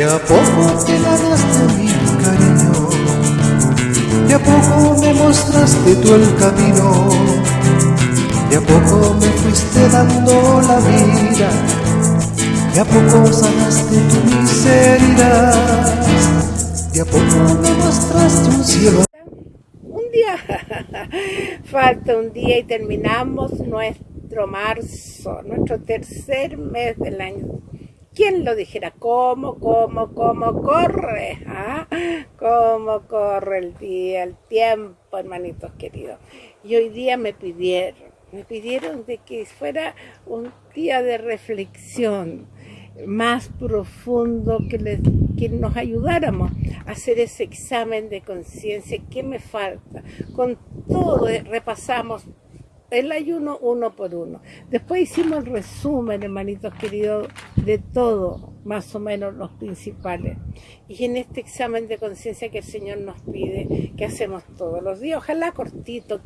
De a poco te ganaste mi cariño, de a poco me mostraste tú el camino, de a poco me fuiste dando la vida, de a poco sanaste tu miseria, de a poco me mostraste un cielo. Un día, falta un día y terminamos nuestro marzo, nuestro tercer mes del año ¿Quién lo dijera? ¿Cómo, cómo, cómo corre? ¿Ah? ¿Cómo corre el día, el tiempo, hermanitos queridos? Y hoy día me pidieron, me pidieron de que fuera un día de reflexión más profundo, que, que nos ayudáramos a hacer ese examen de conciencia. ¿Qué me falta? Con todo repasamos el ayuno uno por uno. Después hicimos el resumen, hermanitos queridos, de todo, más o menos los principales. Y en este examen de conciencia que el Señor nos pide, que hacemos todos los días, ojalá cortito,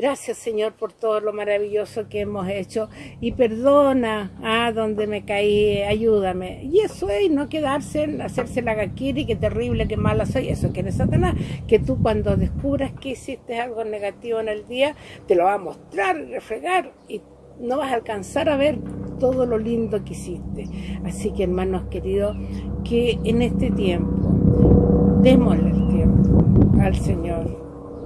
Gracias Señor por todo lo maravilloso que hemos hecho y perdona a ah, donde me caí, ayúdame. Y eso es, no quedarse en hacerse la gaquiri, que terrible, que mala soy, eso que eres Satanás, que tú cuando descubras que hiciste algo negativo en el día, te lo va a mostrar, refregar y no vas a alcanzar a ver todo lo lindo que hiciste. Así que hermanos queridos, que en este tiempo, démosle el tiempo al Señor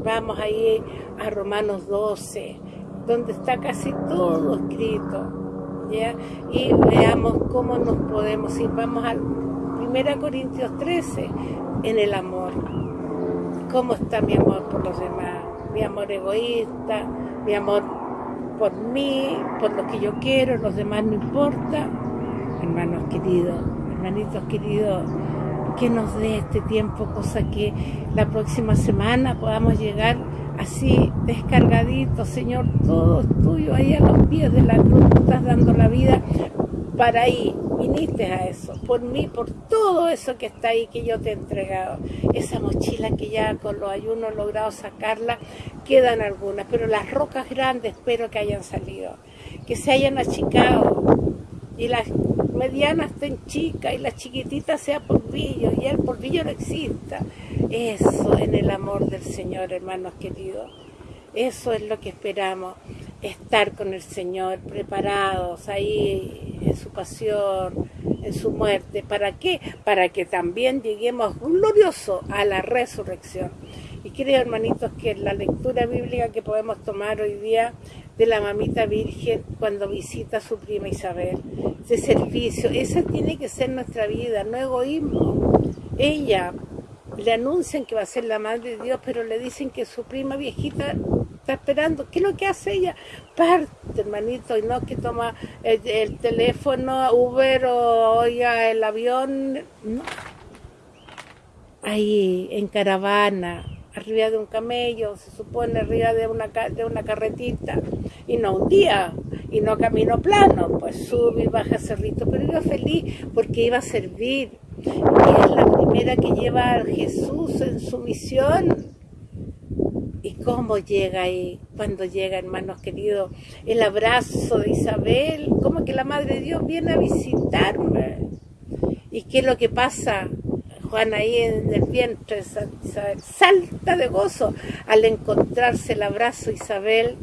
Vamos ahí a Romanos 12, donde está casi todo escrito. ¿ya? Y veamos cómo nos podemos ir. Vamos al 1 Corintios 13, en el amor. ¿Cómo está mi amor por los demás? Mi amor egoísta, mi amor por mí, por lo que yo quiero, los demás no importa. Hermanos queridos, hermanitos queridos, que nos dé este tiempo, cosa que la próxima semana podamos llegar así descargaditos, Señor, todo es tuyo, ahí a los pies de la cruz, estás dando la vida para ahí, viniste a eso, por mí, por todo eso que está ahí que yo te he entregado. Esa mochila que ya con los ayunos he logrado sacarla, quedan algunas, pero las rocas grandes espero que hayan salido, que se hayan achicado y las medianas estén chicas y las chiquititas sea porvillo y el porvillo no exista. Eso en el amor del Señor, hermanos queridos. Eso es lo que esperamos, estar con el Señor, preparados ahí en su pasión, en su muerte. ¿Para qué? Para que también lleguemos glorioso a la resurrección. Y creo, hermanitos, que la lectura bíblica que podemos tomar hoy día de la mamita virgen cuando visita a su prima Isabel, de servicio, esa tiene que ser nuestra vida, no egoísmo. Ella le anuncian que va a ser la madre de Dios, pero le dicen que su prima viejita está esperando. ¿Qué es lo que hace ella? Parte, hermanito, y no que toma el, teléfono, Uber o oiga el avión. No. Ahí, en caravana, arriba de un camello, se supone arriba de una, de una carretita, y no un día, y no camino plano, pues sube y baja cerrito, pero iba feliz porque iba a servir, y es la primera que lleva a Jesús en su misión, ¿Y cómo llega ahí, cuando llega, hermanos queridos, el abrazo de Isabel? ¿Cómo que la Madre de Dios viene a visitarme? ¿Y qué es lo que pasa? Juan ahí en el vientre, salta de gozo al encontrarse el abrazo Isabel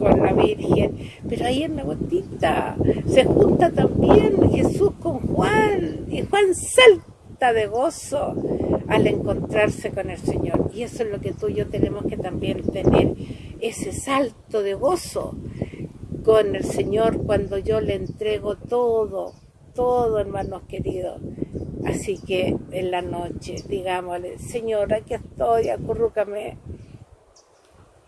con la Virgen. Pero ahí en la gotita se junta también Jesús con Juan y Juan salta de gozo al encontrarse con el Señor. Y eso es lo que tú y yo tenemos que también tener, ese salto de gozo con el Señor cuando yo le entrego todo, todo hermanos queridos. Así que en la noche, digámosle, Señor, aquí estoy, acurrúcame.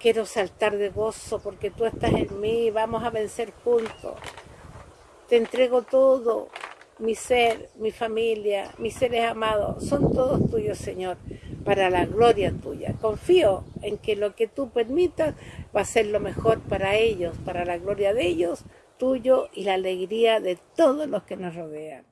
Quiero saltar de gozo porque tú estás en mí, vamos a vencer juntos. Te entrego todo, mi ser, mi familia, mis seres amados, son todos tuyos, Señor, para la gloria tuya. Confío en que lo que tú permitas va a ser lo mejor para ellos, para la gloria de ellos, tuyo y la alegría de todos los que nos rodean.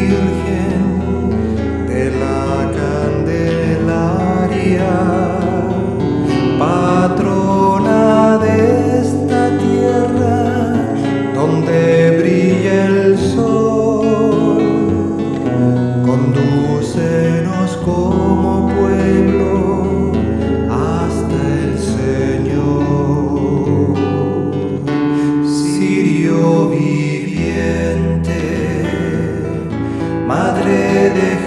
Virgen de la Candelaria.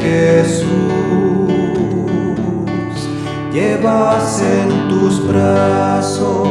Jesús, llevas en tus brazos.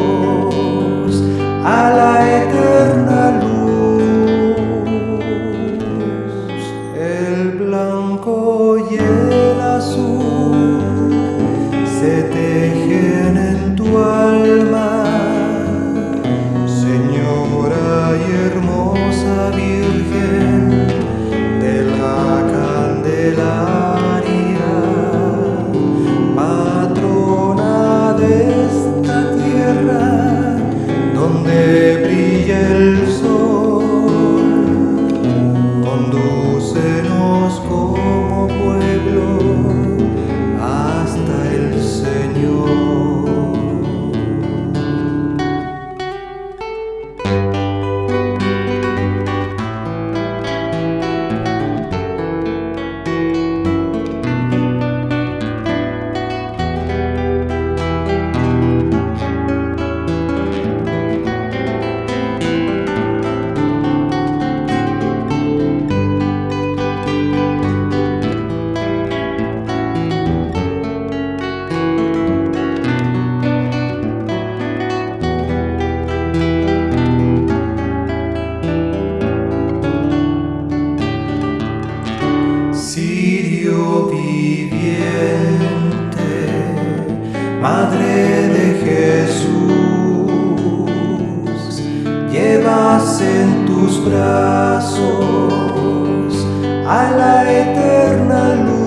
tus brazos a la eterna luz.